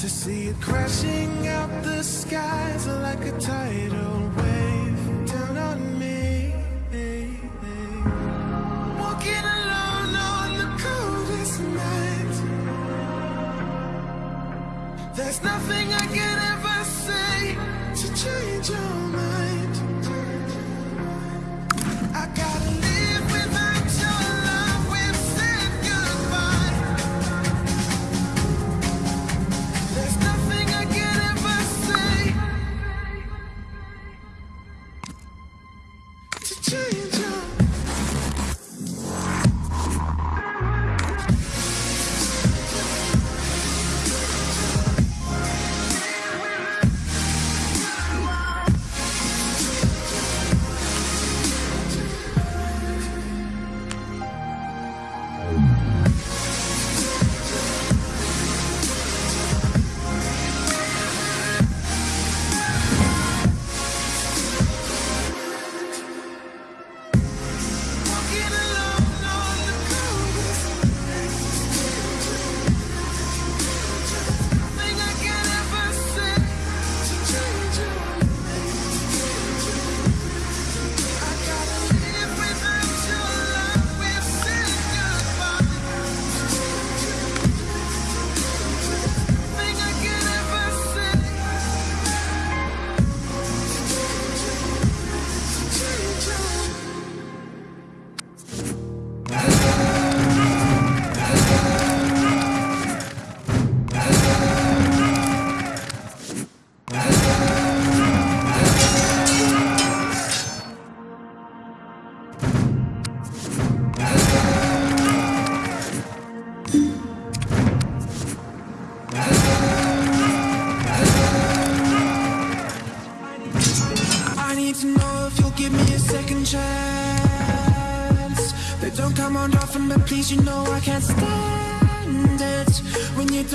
To see it crashing out the skies like a tidal wave down on me Walking alone on the coldest night There's nothing I can ever say to change your mind.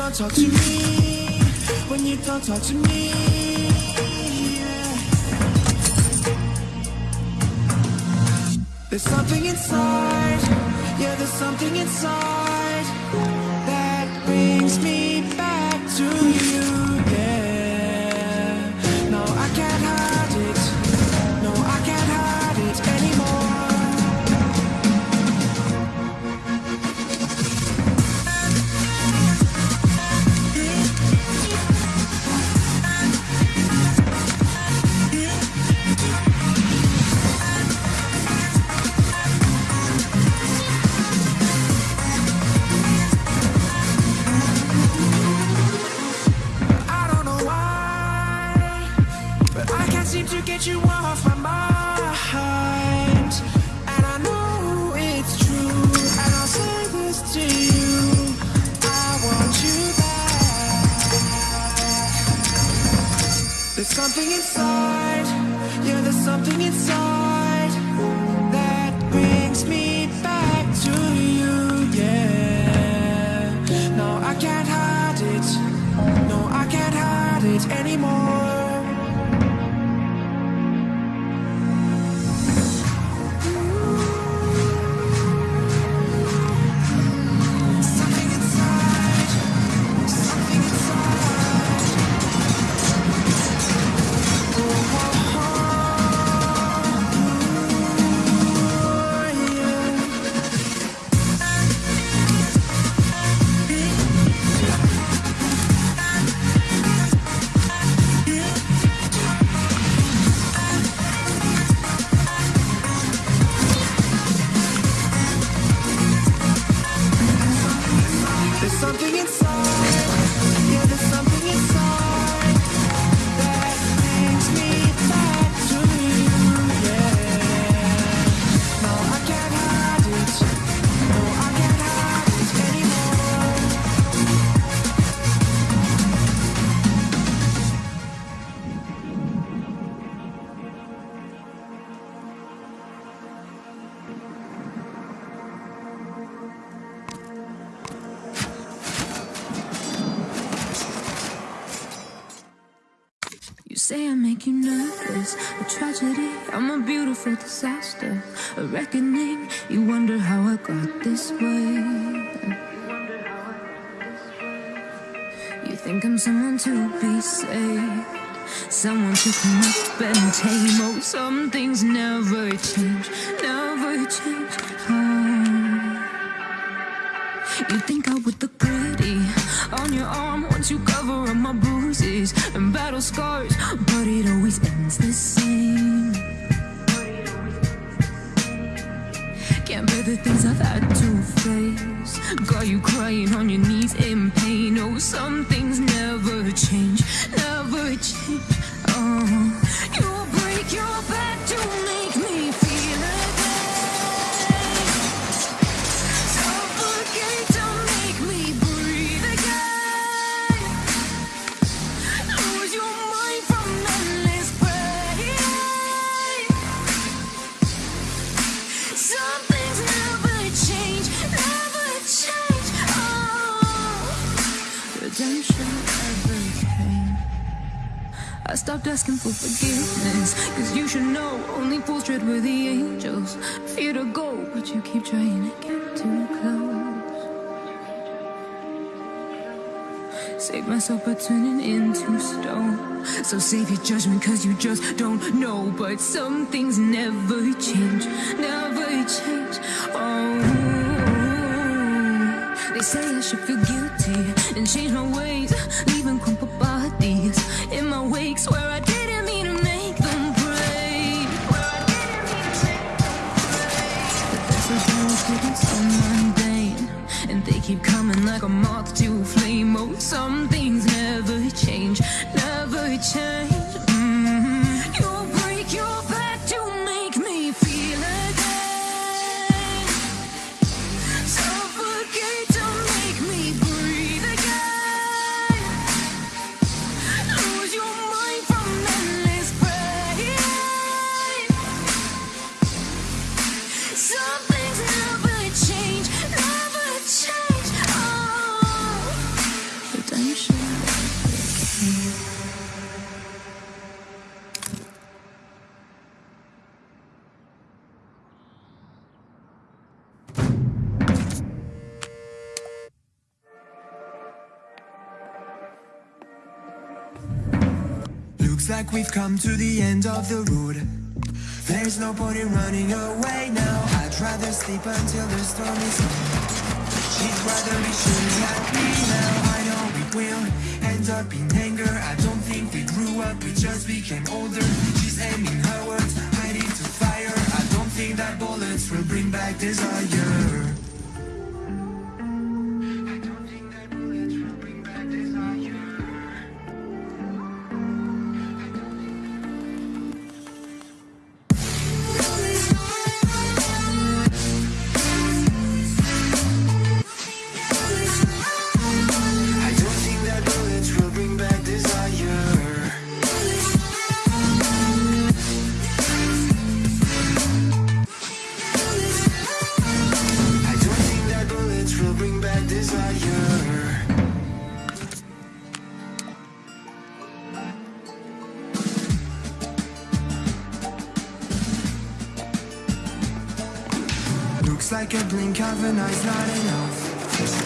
don't talk to me, when you don't talk to me yeah. There's something inside, yeah there's something inside That brings me back to you. song. Is a tragedy. I'm a beautiful disaster, a reckoning. You wonder how I got this way. You think I'm someone to be saved, someone to come up and tame. Oh, some things never change, never change. Oh. You think I would look pretty on your arm once you cover up my bruises and battle scars, but it always ends the same. Can't bear the things I've had to face. Got you crying on your knees in pain. Oh, some things never change, never change. Keep trying to get too close. Save myself by turning into stone. So save your judgment, cause you just don't know. But some things never change, never we've come to the end of the road. There's no point in running away now. I'd rather sleep until the storm is. She'd rather be shooting at me now. I know we will end up in anger. I don't think we grew up, we just became older. She's aiming her words, hiding to fire. I don't think that bullets will bring back desire. A of an eye's not enough.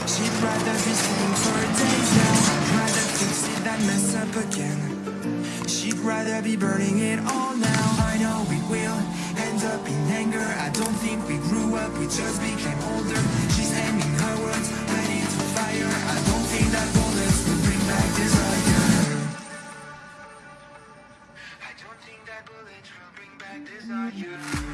She'd rather be sitting for days now. Rather fix it than mess up again. She'd rather be burning it all now. I know we will end up in anger. I don't think we grew up, we just became older. She's aiming her words right into fire. I don't think that bullets will bring back desire. I don't think that bullets will bring back desire.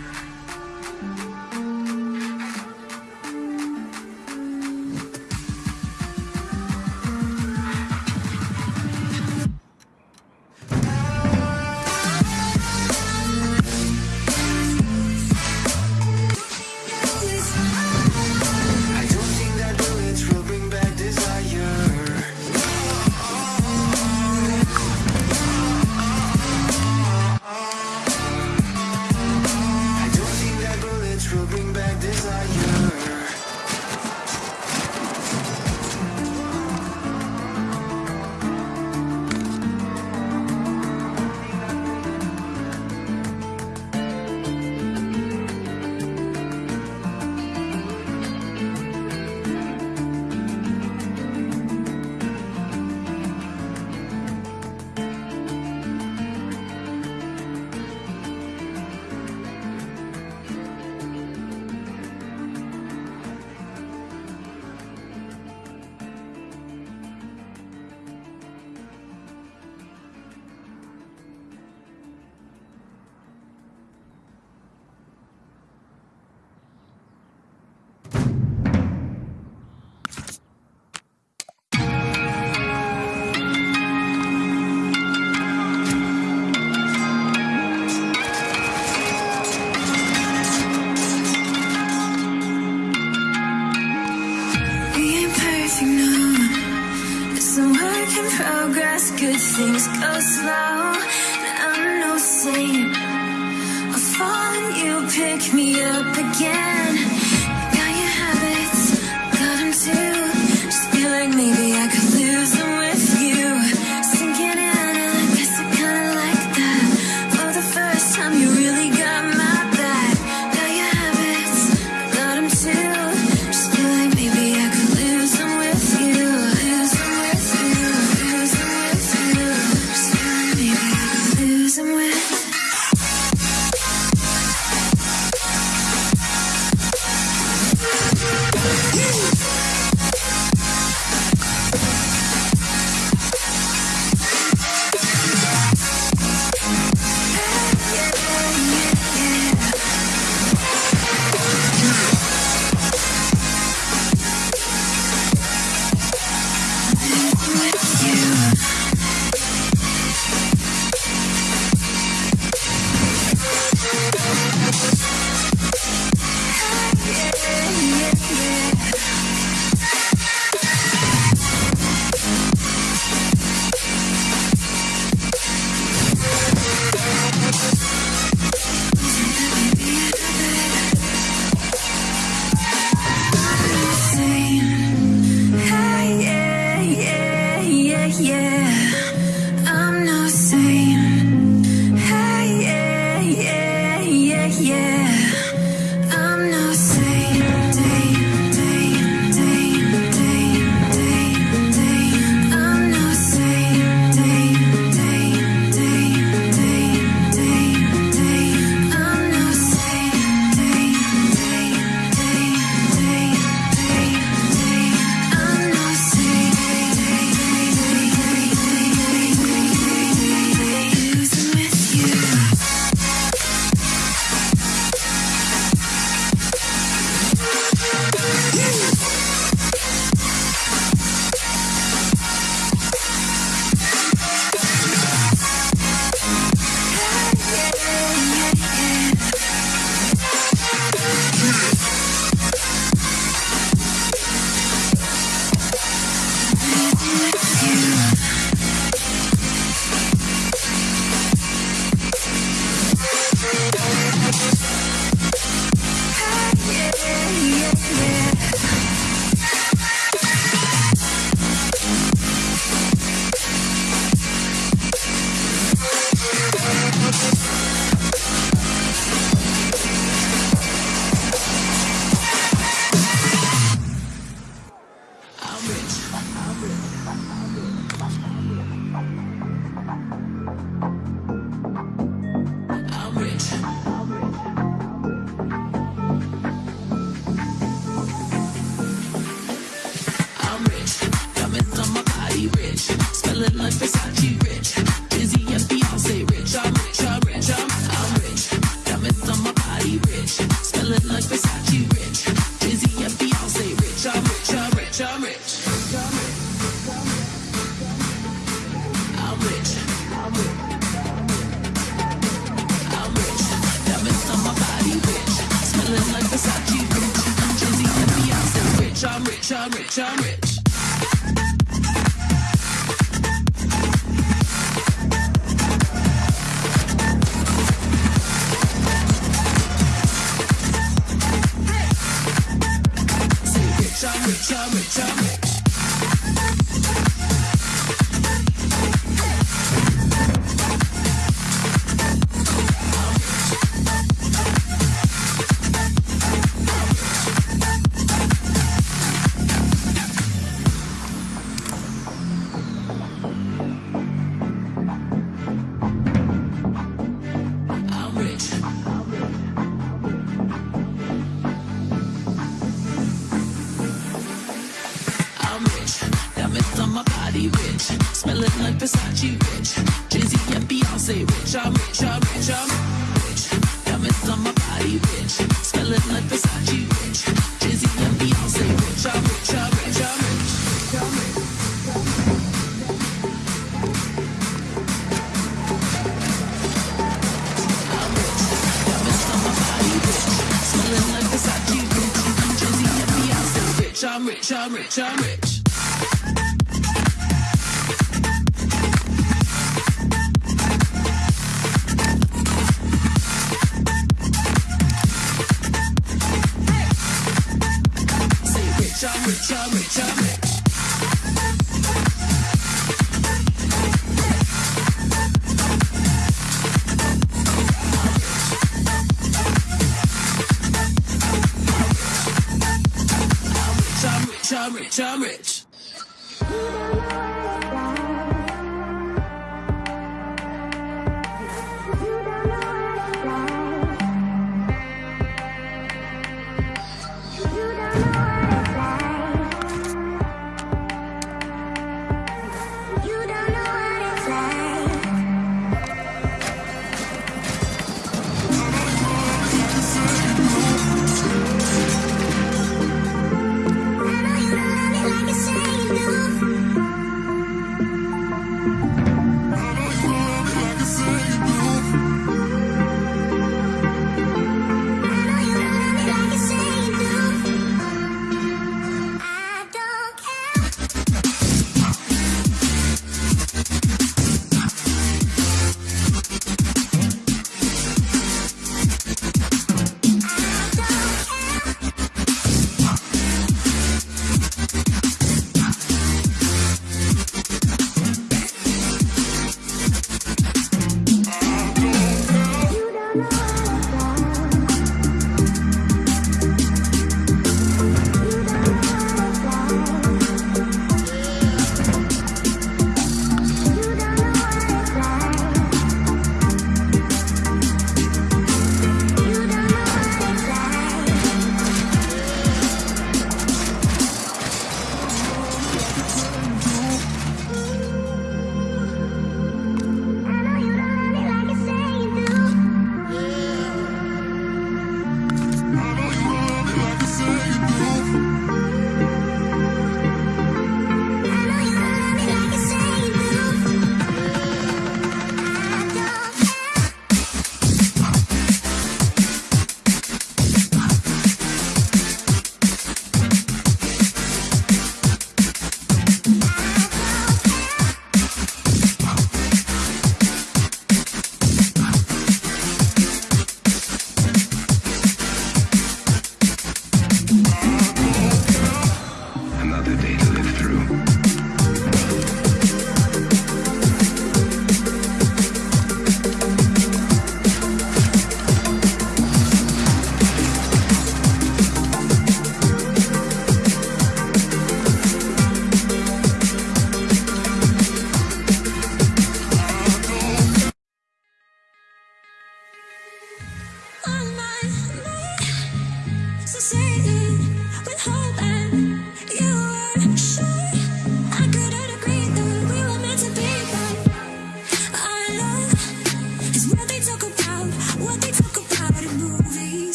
rich, I'm rich, I'm rich. body rich, smelling like Versace rich, Jay-Z and Beyonce rich, I'm rich, I'm rich, I'm rich. Diamonds on my body rich, smelling like Versace rich, Jay-Z and Beyonce rich, I'm rich, I'm rich, I'm rich. I'm rich. Smelling like Versace, rich, Jay-Z and Beyonce, rich. I'm rich, I'm rich, I'm rich. chummy, chummy, chummy. Chummy, chummy, chummy.